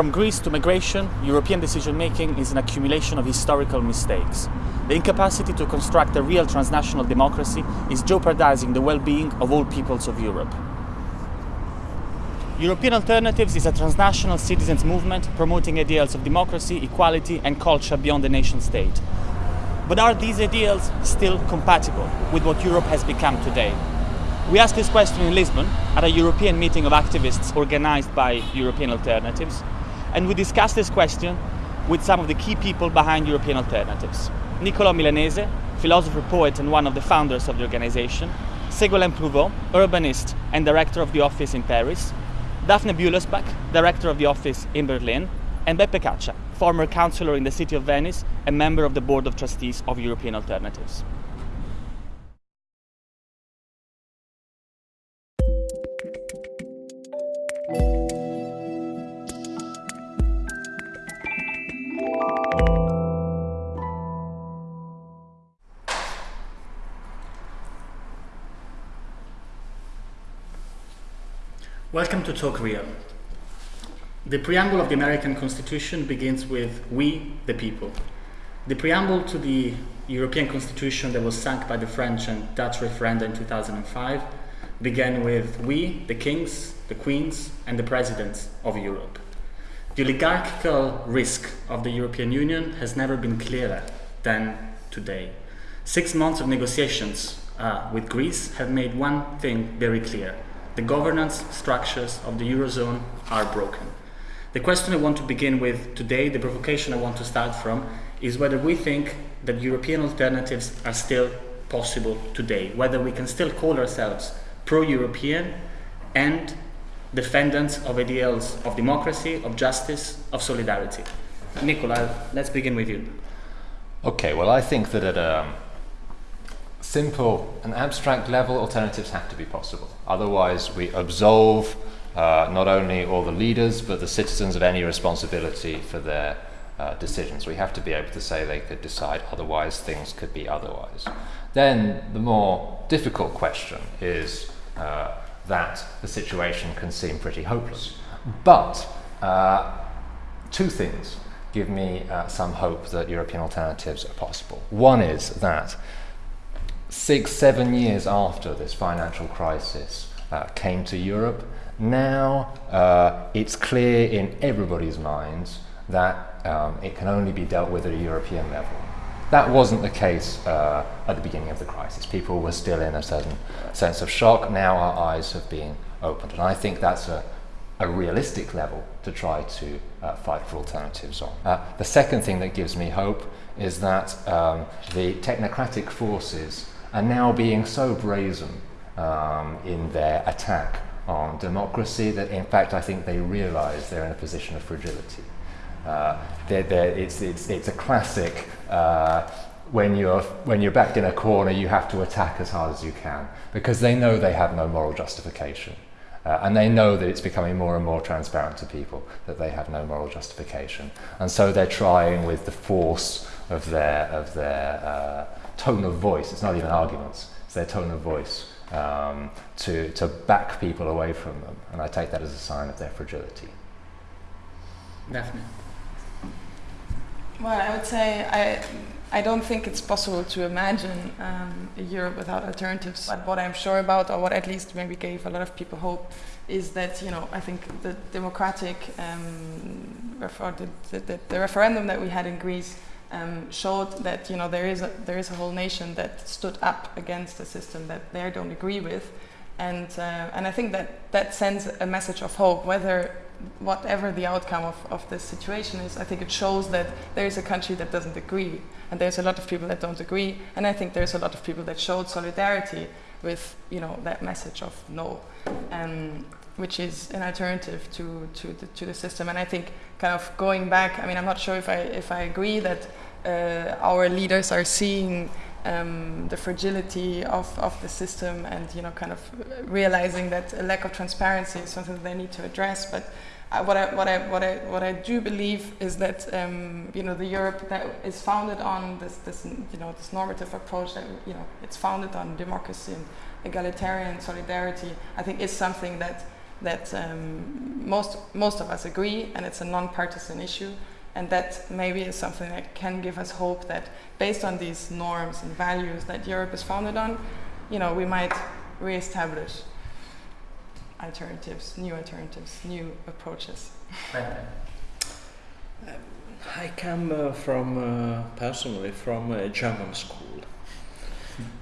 From Greece to migration, European decision making is an accumulation of historical mistakes. The incapacity to construct a real transnational democracy is jeopardizing the well being of all peoples of Europe. European Alternatives is a transnational citizens movement promoting ideals of democracy, equality, and culture beyond the nation state. But are these ideals still compatible with what Europe has become today? We asked this question in Lisbon at a European meeting of activists organized by European Alternatives, and we discussed this question with some of the key people behind European Alternatives. Niccolò Milanese, philosopher, poet, and one of the founders of the organization, Ségolène Pruvot, urbanist and director of the office in Paris, Daphne Büllesbach, director of the office in Berlin, and Beppe Caccia, former councillor in the city of Venice and member of the board of trustees of European Alternatives. To Talk Real. The preamble of the American Constitution begins with We, the people. The preamble to the European Constitution that was signed by the French and Dutch referenda in 2005 began with We, the kings, the queens, and the presidents of Europe. The oligarchical risk of the European Union has never been clearer than today. Six months of negotiations uh, with Greece have made one thing very clear the governance structures of the Eurozone are broken. The question I want to begin with today, the provocation I want to start from, is whether we think that European alternatives are still possible today, whether we can still call ourselves pro-European and defendants of ideals of democracy, of justice, of solidarity. Nicola, let's begin with you. Okay, well I think that at a simple and abstract level, alternatives have to be possible. Otherwise, we absolve uh, not only all the leaders, but the citizens of any responsibility for their uh, decisions. We have to be able to say they could decide otherwise, things could be otherwise. Then the more difficult question is uh, that the situation can seem pretty hopeless. But uh, two things give me uh, some hope that European alternatives are possible. One is that six, seven years after this financial crisis uh, came to Europe, now uh, it's clear in everybody's minds that um, it can only be dealt with at a European level. That wasn't the case uh, at the beginning of the crisis. People were still in a certain sense of shock. Now our eyes have been opened. And I think that's a, a realistic level to try to uh, fight for alternatives on. Uh, the second thing that gives me hope is that um, the technocratic forces are now being so brazen um, in their attack on democracy that in fact I think they realize they're in a position of fragility. Uh, they're, they're, it's, it's, it's a classic uh, when you're, when you're backed in a corner you have to attack as hard as you can because they know they have no moral justification. Uh, and they know that it's becoming more and more transparent to people that they have no moral justification. And so they're trying with the force of their, of their uh, tone of voice, it's not even arguments, it's their tone of voice um, to, to back people away from them. And I take that as a sign of their fragility. Daphne. Well, I would say I, I don't think it's possible to imagine um, a Europe without alternatives. But what I'm sure about, or what at least maybe gave a lot of people hope, is that you know I think the democratic um, refer the, the, the, referendum that we had in Greece um, showed that you know there is a there is a whole nation that stood up against a system that they don't agree with, and uh, and I think that that sends a message of hope. Whether whatever the outcome of, of this situation is, I think it shows that there is a country that doesn't agree, and there's a lot of people that don't agree, and I think there's a lot of people that showed solidarity with you know that message of no. Um, which is an alternative to, to, the, to the system. And I think kind of going back, I mean, I'm not sure if I, if I agree that uh, our leaders are seeing um, the fragility of, of the system and, you know, kind of realizing that a lack of transparency is something that they need to address. But uh, what, I, what, I, what, I, what I do believe is that, um, you know, the Europe that is founded on this, this, you know, this normative approach that, you know, it's founded on democracy and egalitarian solidarity, I think is something that that um, most most of us agree, and it's a non-partisan issue, and that maybe is something that can give us hope that based on these norms and values that Europe is founded on, you know, we might re-establish alternatives, new alternatives, new approaches. I come uh, from uh, personally from a German school,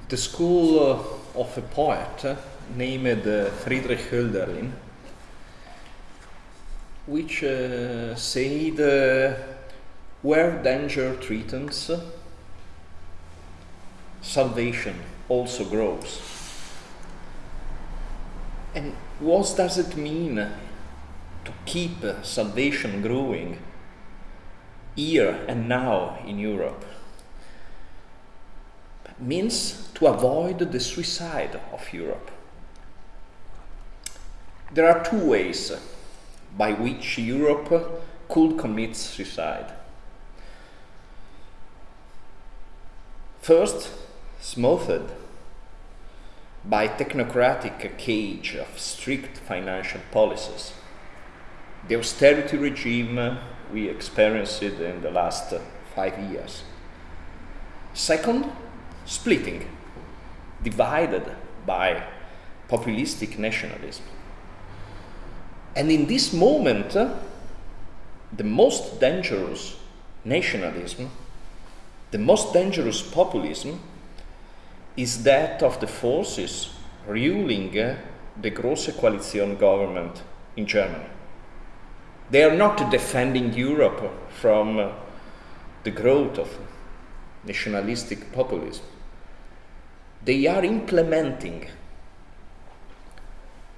the school uh, of a poet uh, named uh, Friedrich Hölderlin, which uh, said, uh, "Where danger threatens, salvation also grows." And what does it mean to keep salvation growing? here and now in Europe It means to avoid the suicide of Europe. There are two ways by which Europe could commit suicide. First, smothered by technocratic cage of strict financial policies. The austerity regime we experienced in the last five years. Second, splitting, divided by populistic nationalism. And in this moment, uh, the most dangerous nationalism, the most dangerous populism, is that of the forces ruling uh, the Große Koalition government in Germany. They are not defending Europe from uh, the growth of nationalistic populism. They are implementing.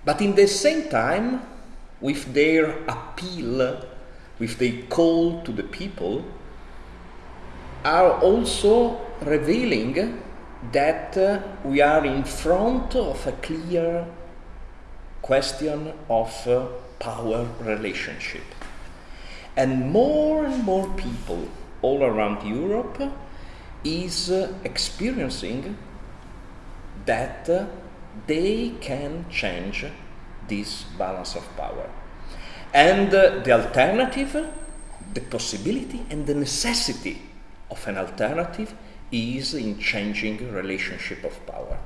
But in the same time, with their appeal, with their call to the people, are also revealing that uh, we are in front of a clear question of uh, power relationship. And more and more people all around Europe is uh, experiencing that uh, they can change this balance of power. And uh, the alternative, the possibility and the necessity of an alternative is in changing relationship of power.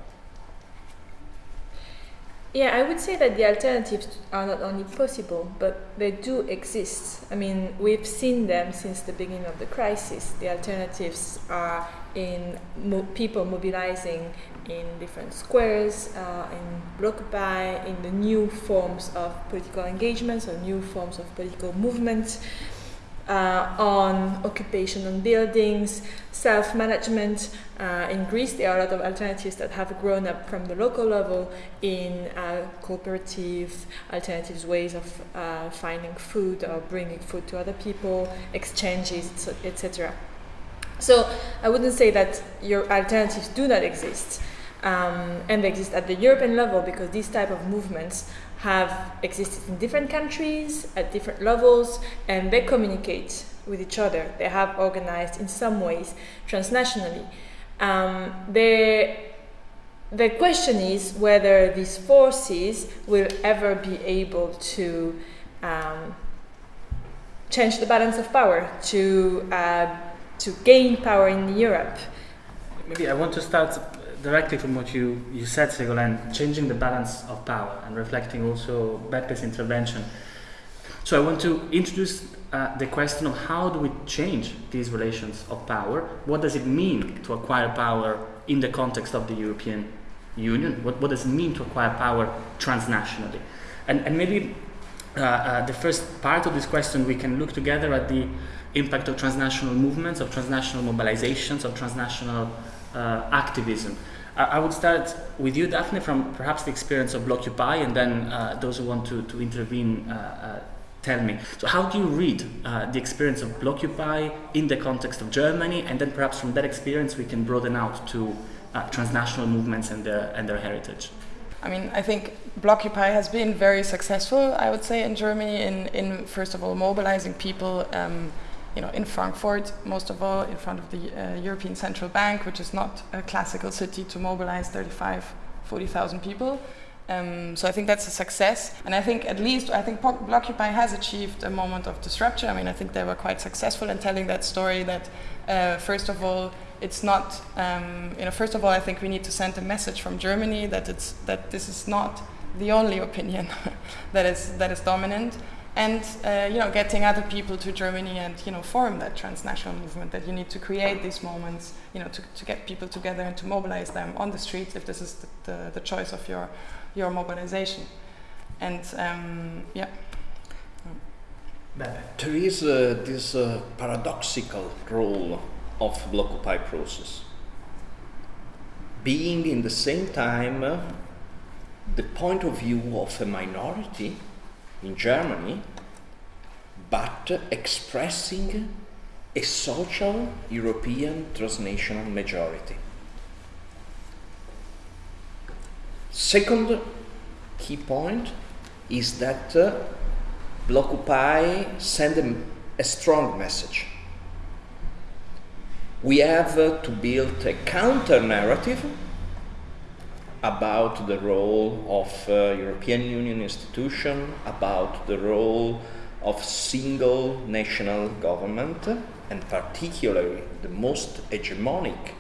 Yeah, I would say that the alternatives are not only possible, but they do exist. I mean, we've seen them since the beginning of the crisis. The alternatives are in mo- people mobilizing in different squares, uh, in Blockupy, in the new forms of political engagements or new forms of political movements uh, on occupation on buildings, self management. Uh, in Greece, there are a lot of alternatives that have grown up from the local level in uh, cooperative, alternatives ways of uh, finding food or bringing food to other people, exchanges, etc. So I wouldn't say that your alternatives do not exist. Um, and they exist at the European level because these type of movements have existed in different countries at different levels and they communicate with each other. They have organized in some ways transnationally. Um, the, the question is whether these forces will ever be able to um, change the balance of power, to, uh, to gain power in Europe. Maybe I want to start directly from what you, you said, Ségolène, changing the balance of power and reflecting also Beppe's intervention. So I want to introduce uh, the question of how do we change these relations of power? What does it mean to acquire power in the context of the European Union? What, what does it mean to acquire power transnationally? And, and maybe uh, uh, the first part of this question, we can look together at the impact of transnational movements, of transnational mobilizations, of transnational uh, activism. I, would start with you, Daphne, from perhaps the experience of Blockupy, and then uh, those who want to, to intervene uh, uh, tell me. So, how do you read uh, the experience of Blockupy in the context of Germany, and then perhaps from that experience we can broaden out to transnational movements and their and their heritage? I mean, I think Blockupy has been very successful, I would say, in Germany in, in first of all mobilizing people. Um, you know, in Frankfurt, most of all in front of the uh, European Central Bank, which is not a classical city to mobilize 35, 40,000 people. Um, so I think that's a success, and I think at least I think Blockupy has achieved a moment of disruption. I mean, I think they were quite successful in telling that story. That uh, first of all, it's not um, you know first of all, I think we need to send a message from Germany that it's that this is not the only opinion that is that is dominant, and uh, you know getting other people to Germany and you know form that transnational movement. That you need to create these moments, you know, to, to get people together and to mobilize them on the streets if this is the, the, the choice of your your mobilization. And um, yeah. There is uh, this uh, paradoxical role of Blockupy process. Being in the same time uh, the point of view of a minority in Germany, but expressing a social European transnational majority. Second key point is that uh, Blockupy send a, a, strong message. We have uh, to build a counter narrative about the role of uh, European Union institution, about the role of single national government, and particularly the most hegemonic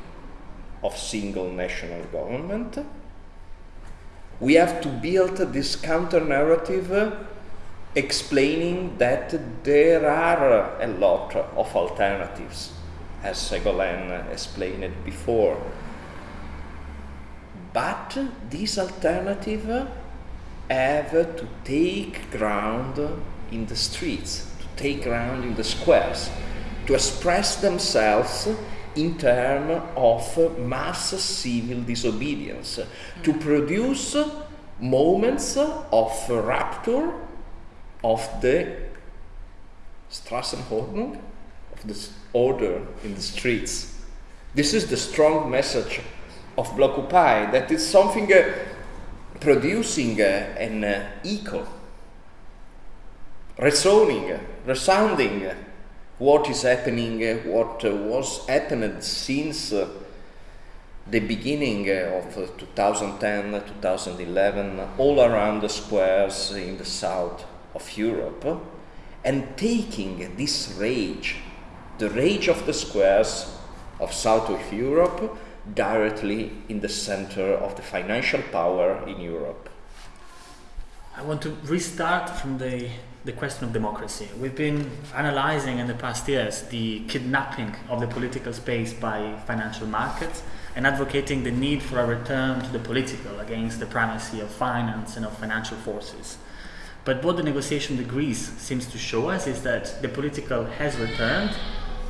of single national government we have to build this counter narrative uh, explaining that there are a lot of alternatives, as Ségolène explained before. But these alternatives have to take ground in the streets, to take ground in the squares, to express themselves in terms of mass civil disobedience, to produce moments of rupture of the Straßenordnung, of the order in the streets. This is the strong message of Blockupy, that is something uh, producing uh, an uh, echo, resounding, uh, resounding uh, what is happening, uh, what was happened since the beginning of 2010, 2011, all around the squares in the south of Europe, and taking this rage, the rage of the squares of south of Europe, directly in the center of the financial power in Europe. I want to restart from the the question of democracy. We've been analyzing in the past years the kidnapping of the political space by financial markets and advocating the need for a return to the political against the primacy of finance and of financial forces. But what the negotiation degrees seems to show us is that the political has returned,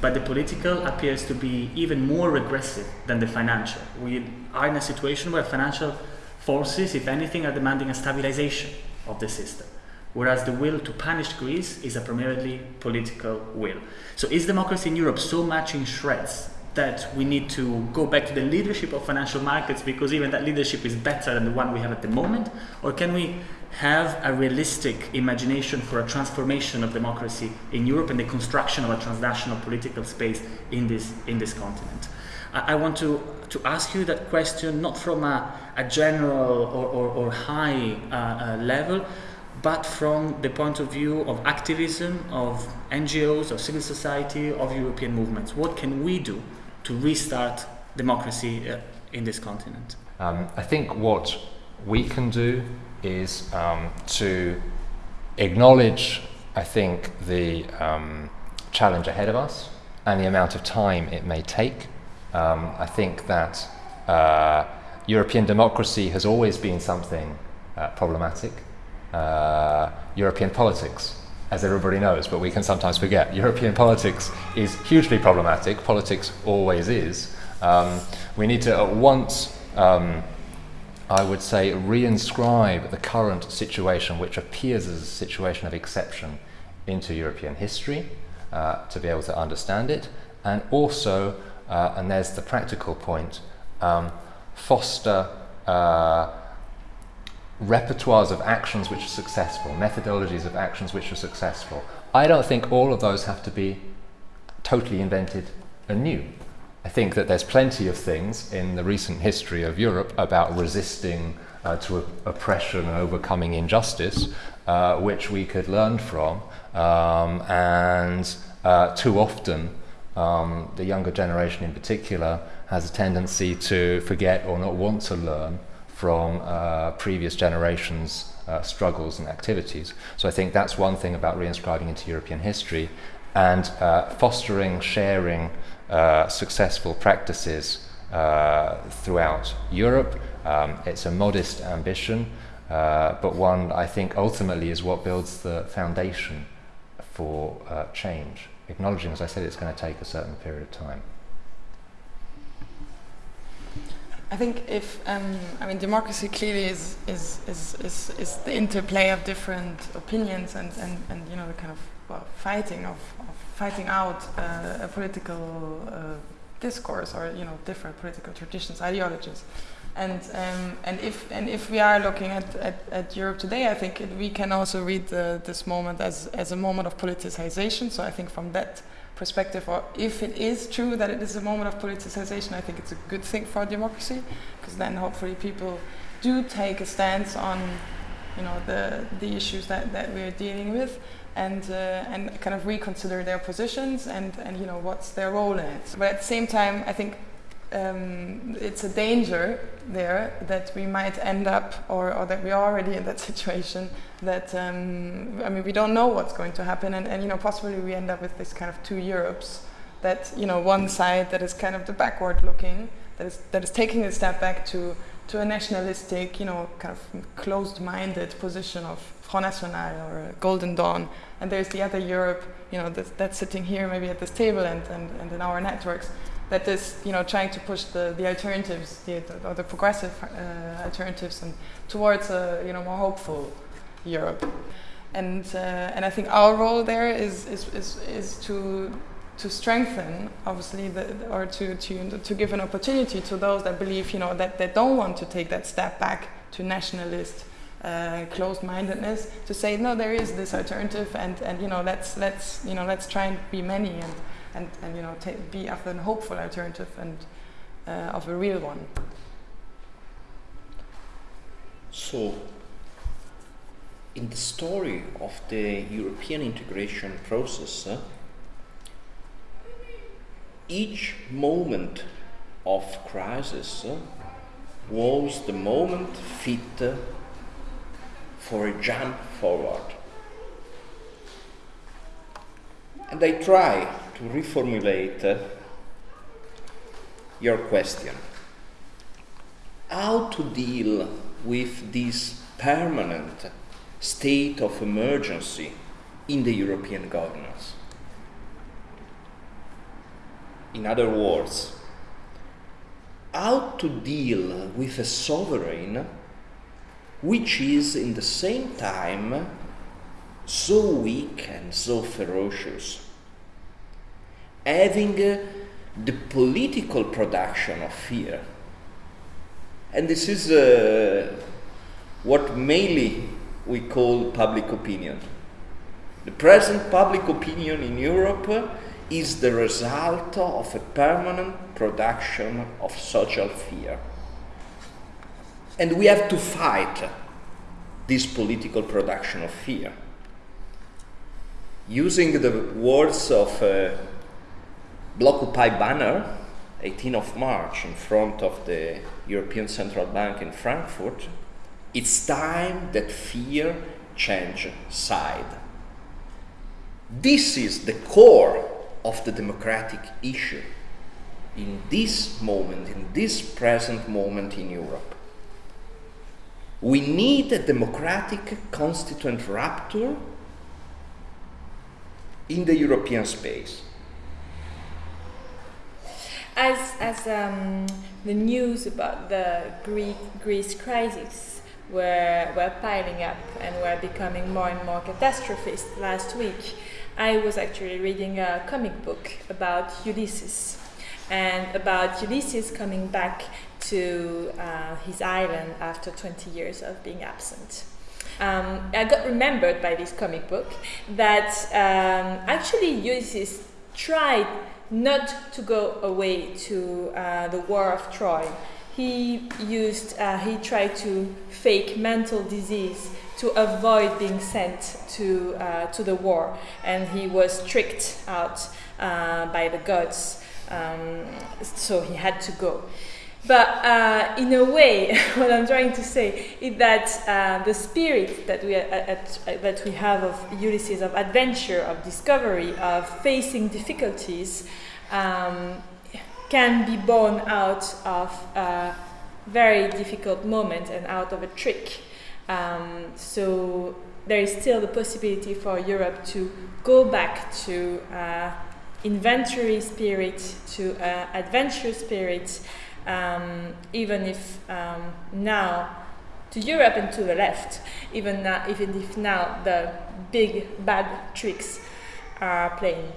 but the political appears to be even more regressive than the financial. We are in a situation where financial forces, if anything, are demanding a stabilization of the system whereas the will to punish Greece is a primarily political will. So is democracy in Europe so much in shreds that we need to go back to the leadership of financial markets because even that leadership is better than the one we have at the moment? Or can we have a realistic imagination for a transformation of democracy in Europe and the construction of a transnational political space in this, in this continent? I, I want to, to ask you that question not from a, a general or, or, or high uh, uh, level, but from the point of view of activism, of NGOs, of civil society, of European movements. What can we do to restart democracy uh, in this continent? Um, I think what we can do is um, to acknowledge, I think, the um, challenge ahead of us and the amount of time it may take. Um, I think that uh, European democracy has always been something uh, problematic uh, European politics, as everybody knows, but we can sometimes forget. European politics is hugely problematic. Politics always is. Um, we need to at once, um, I would say, reinscribe the current situation, which appears as a situation of exception, into European history uh, to be able to understand it, and also, uh, and there's the practical point, um, foster. Uh, repertoires of actions which are successful, methodologies of actions which are successful. I don't think all of those have to be totally invented anew. I think that there's plenty of things in the recent history of Europe about resisting uh, to oppression and overcoming injustice, uh, which we could learn from. Um, and uh, too often, um, the younger generation in particular has a tendency to forget or not want to learn from uh, previous generations' uh, struggles and activities. So I think that's one thing about reinscribing into European history and uh, fostering, sharing uh, successful practices uh, throughout Europe. Um, it's a modest ambition, uh, but one I think ultimately is what builds the foundation for change acknowledging, as I said, it's going to take a certain period of time. I think if um, I mean democracy clearly is is, is is is the interplay of different opinions and, and, and you know the kind of well, fighting of fighting out uh, a political uh, discourse or you know different political traditions ideologies and um, and if and if we are looking at, at, at Europe today, I think it, we can also read the, this moment as as a moment of politicization. So I think from that perspective, or if it is true that it is a moment of politicization, I think it's a good thing for democracy, because then hopefully people do take a stance on you know the the issues that, that we're dealing with and uh, and kind of reconsider their positions and and you know what's their role in it. But at the same time, I think um, it's a danger there that we might end up, or, or, that we are already in that situation. That um, I mean, we don't know what's going to happen, and, and you know, possibly we end up with this kind of two Europes. That you know, one side that is kind of the backward-looking, that is that is taking a step back to to a nationalistic, you know, kind of closed-minded position of Front National or Golden Dawn, and there's the other Europe, you know, that's, that's sitting here maybe at this table and, and, and in our networks that is you know trying to push the, the alternatives the, or the progressive uh, alternatives and towards a you know more hopeful Europe. And uh, and I think our role there is is, is, is to to strengthen obviously the, or to, to to give an opportunity to those that believe you know that they don't want to take that step back to nationalist uh, closed-mindedness to say no there is this alternative and and you know let's let's you know let's try and be many and and, and you know, be of a hopeful alternative and uh, of a real one. So, in the story of the European integration process, uh, each moment of crisis was the moment fit for a jump forward. And I try to reformulate uh, your question. How to deal with this permanent state of emergency in the European governance? In other words, how to deal with a sovereign which is in the same time so weak and so ferocious having uh, the political production of fear. And this is uh, what mainly we call public opinion. The present public opinion in Europe is the result of a permanent production of social fear. And we have to fight this political production of fear. Using the words of uh, Blockupy banner, 18th of March, in front of the European Central Bank in Frankfurt, it's time that fear change side. This is the core of the democratic issue in this moment, in this present moment in Europe. We need a democratic constituent rupture in the European space. As as um, the news about the Greek Greece crisis were were piling up and were becoming more and more catastrophist last week, I was actually reading a comic book about Ulysses and about Ulysses coming back to uh, his island after 20 years of being absent. Um, I got remembered by this comic book that um, actually Ulysses tried not to go away to uh, the War of Troy. he used, uh, he tried to fake mental disease to avoid being sent to, uh, to the war, and he was tricked out uh, by the gods, um, so he had to go. But uh, in a way, what I'm trying to say is that uh, the spirit that we, at, at, that we have of Ulysses, of adventure, of discovery, of facing difficulties, um, can be born out of a very difficult moment and out of a trick. Um, so there is still the possibility for Europe to go back to uh, inventory spirit, to uh, adventure spirit, um, even if um, now to Europe and to the left, even now, even if now the big bad tricks are playing.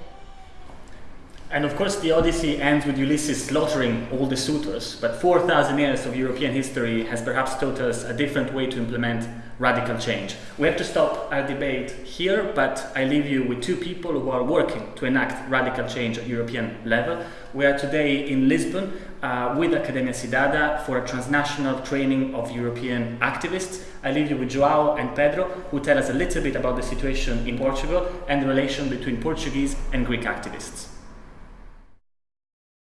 And of course, the Odyssey ends with Ulysses slaughtering all the suitors, but 4,000 years of European history has perhaps taught us a different way to implement radical change. We have to stop our debate here, but I leave you with two people who are working to enact radical change at European level. We are today in Lisbon uh, with Academia Cidadã for a transnational training of European activists. I leave you with Joao and Pedro, who tell us a little bit about the situation in Portugal and the relation between Portuguese and Greek activists.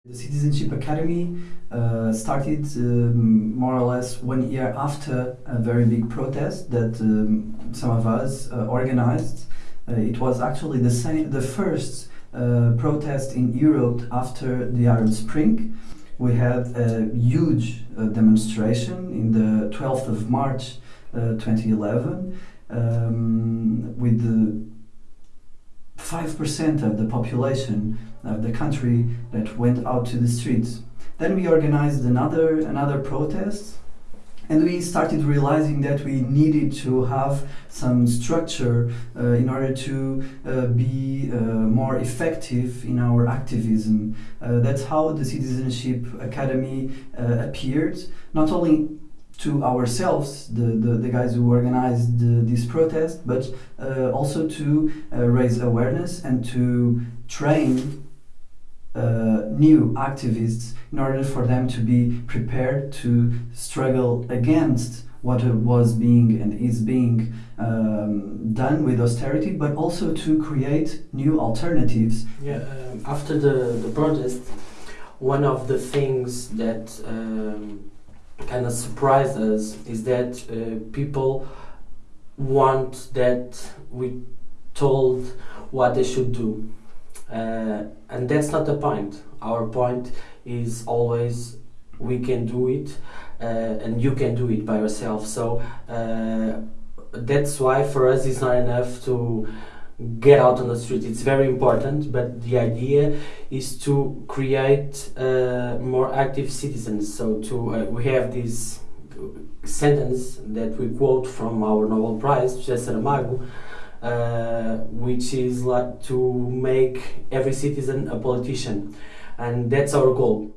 The Citizenship Academy uh, started um, more or less one year after a very big protest that um, some of us uh, organized. Uh, it was actually the, same, the first uh, protest in Europe after the Arab Spring. We had a huge uh, demonstration in the 12th of March uh, 2011 um, with the 5% of the population of the country that went out to the streets. Then we organized another, another protest and we started realizing that we needed to have some structure uh, in order to uh, be uh, more effective in our activism. Uh, that's how the Citizenship Academy uh, appeared, not only to ourselves, the, the, the guys who organized the, this protest, but uh, also to uh, raise awareness and to train uh, new activists in order for them to be prepared to struggle against what was being and is being um, done with austerity, but also to create new alternatives. Yeah, um, after the, the protest, one of the things that um, kind of surprised us is that uh, people want that we told what they should do. Uh, and that's not the point. Our point is always we can do it uh, and you can do it by yourself. So uh, that's why for us it's not enough to get out on the street. It's very important, but the idea is to create uh, more active citizens. So to uh, we have this sentence that we quote from our Nobel Prize, José Saramago, uh, which is like to make every citizen a politician, and that's our goal.